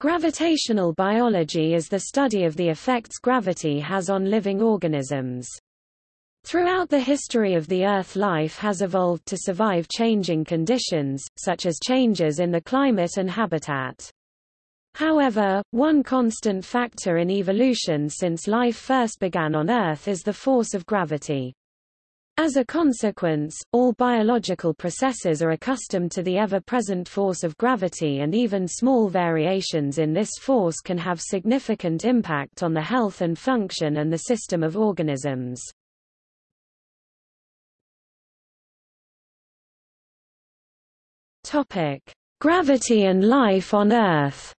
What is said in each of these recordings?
Gravitational biology is the study of the effects gravity has on living organisms. Throughout the history of the Earth life has evolved to survive changing conditions, such as changes in the climate and habitat. However, one constant factor in evolution since life first began on Earth is the force of gravity. As a consequence, all biological processes are accustomed to the ever-present force of gravity and even small variations in this force can have significant impact on the health and function and the system of organisms. Gravity and life on Earth.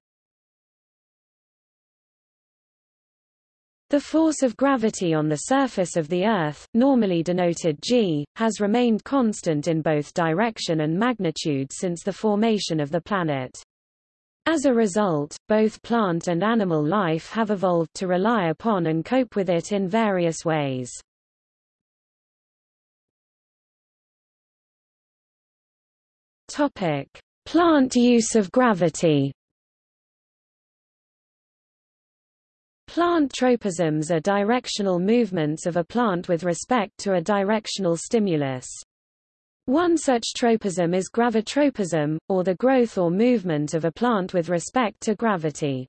The force of gravity on the surface of the Earth, normally denoted g, has remained constant in both direction and magnitude since the formation of the planet. As a result, both plant and animal life have evolved to rely upon and cope with it in various ways. Topic: Plant use of gravity. Plant tropisms are directional movements of a plant with respect to a directional stimulus. One such tropism is gravitropism, or the growth or movement of a plant with respect to gravity.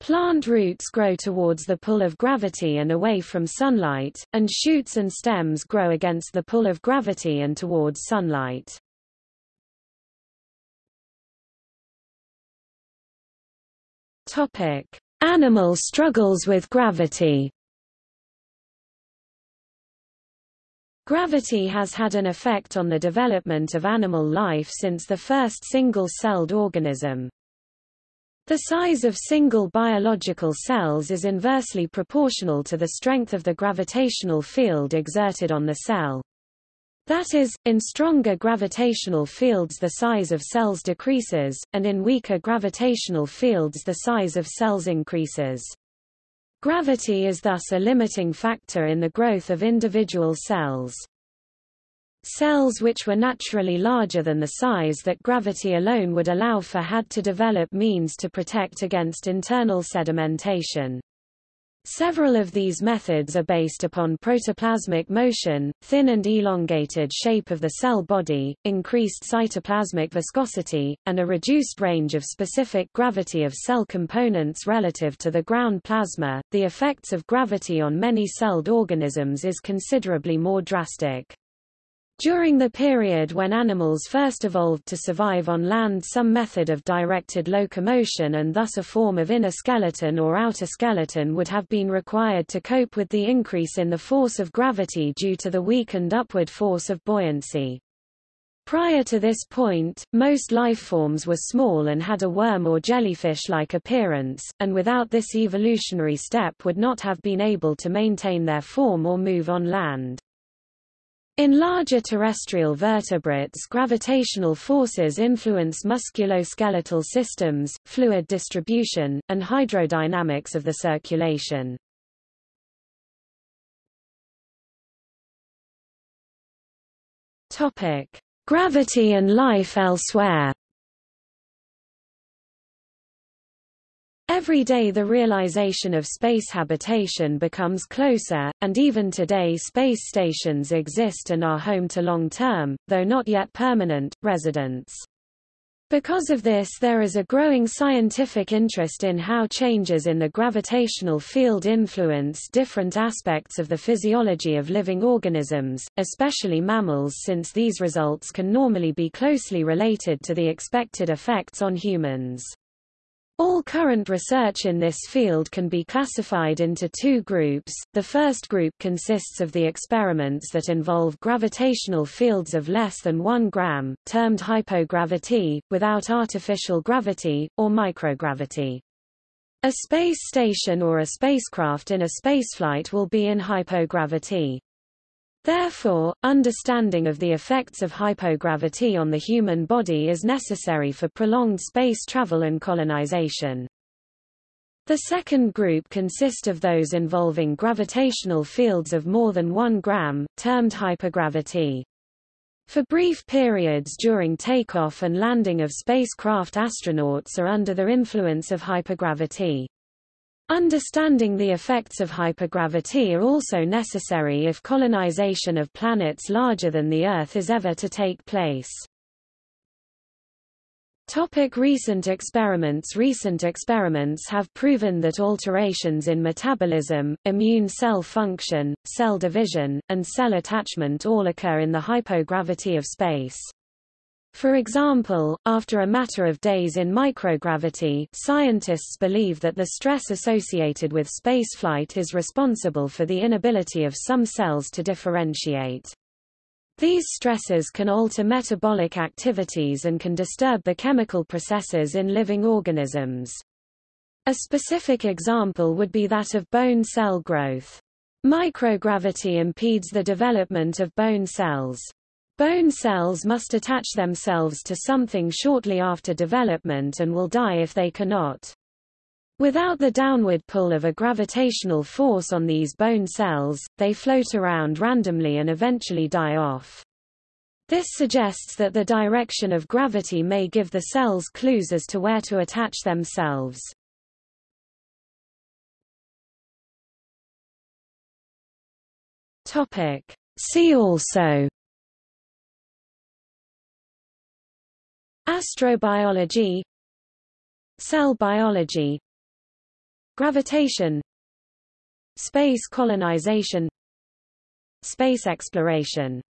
Plant roots grow towards the pull of gravity and away from sunlight, and shoots and stems grow against the pull of gravity and towards sunlight. Topic: Animal struggles with gravity Gravity has had an effect on the development of animal life since the first single-celled organism. The size of single biological cells is inversely proportional to the strength of the gravitational field exerted on the cell. That is, in stronger gravitational fields the size of cells decreases, and in weaker gravitational fields the size of cells increases. Gravity is thus a limiting factor in the growth of individual cells. Cells which were naturally larger than the size that gravity alone would allow for had to develop means to protect against internal sedimentation. Several of these methods are based upon protoplasmic motion, thin and elongated shape of the cell body, increased cytoplasmic viscosity, and a reduced range of specific gravity of cell components relative to the ground plasma. The effects of gravity on many celled organisms is considerably more drastic. During the period when animals first evolved to survive on land some method of directed locomotion and thus a form of inner skeleton or outer skeleton would have been required to cope with the increase in the force of gravity due to the weakened upward force of buoyancy. Prior to this point, most lifeforms were small and had a worm or jellyfish-like appearance, and without this evolutionary step would not have been able to maintain their form or move on land. In larger terrestrial vertebrates gravitational forces influence musculoskeletal systems, fluid distribution, and hydrodynamics of the circulation. Gravity and life elsewhere Every day the realization of space habitation becomes closer, and even today space stations exist and are home to long-term, though not yet permanent, residents. Because of this there is a growing scientific interest in how changes in the gravitational field influence different aspects of the physiology of living organisms, especially mammals since these results can normally be closely related to the expected effects on humans. All current research in this field can be classified into two groups. The first group consists of the experiments that involve gravitational fields of less than 1 gram, termed hypogravity, without artificial gravity, or microgravity. A space station or a spacecraft in a spaceflight will be in hypogravity. Therefore, understanding of the effects of hypogravity on the human body is necessary for prolonged space travel and colonization. The second group consist of those involving gravitational fields of more than 1 gram, termed hypergravity. For brief periods during takeoff and landing of spacecraft astronauts are under the influence of hypergravity. Understanding the effects of hypergravity are also necessary if colonization of planets larger than the Earth is ever to take place. Topic recent experiments Recent experiments have proven that alterations in metabolism, immune cell function, cell division, and cell attachment all occur in the hypogravity of space. For example, after a matter of days in microgravity, scientists believe that the stress associated with spaceflight is responsible for the inability of some cells to differentiate. These stresses can alter metabolic activities and can disturb the chemical processes in living organisms. A specific example would be that of bone cell growth. Microgravity impedes the development of bone cells. Bone cells must attach themselves to something shortly after development and will die if they cannot. Without the downward pull of a gravitational force on these bone cells, they float around randomly and eventually die off. This suggests that the direction of gravity may give the cells clues as to where to attach themselves. Topic. See also Astrobiology Cell biology Gravitation Space colonization Space exploration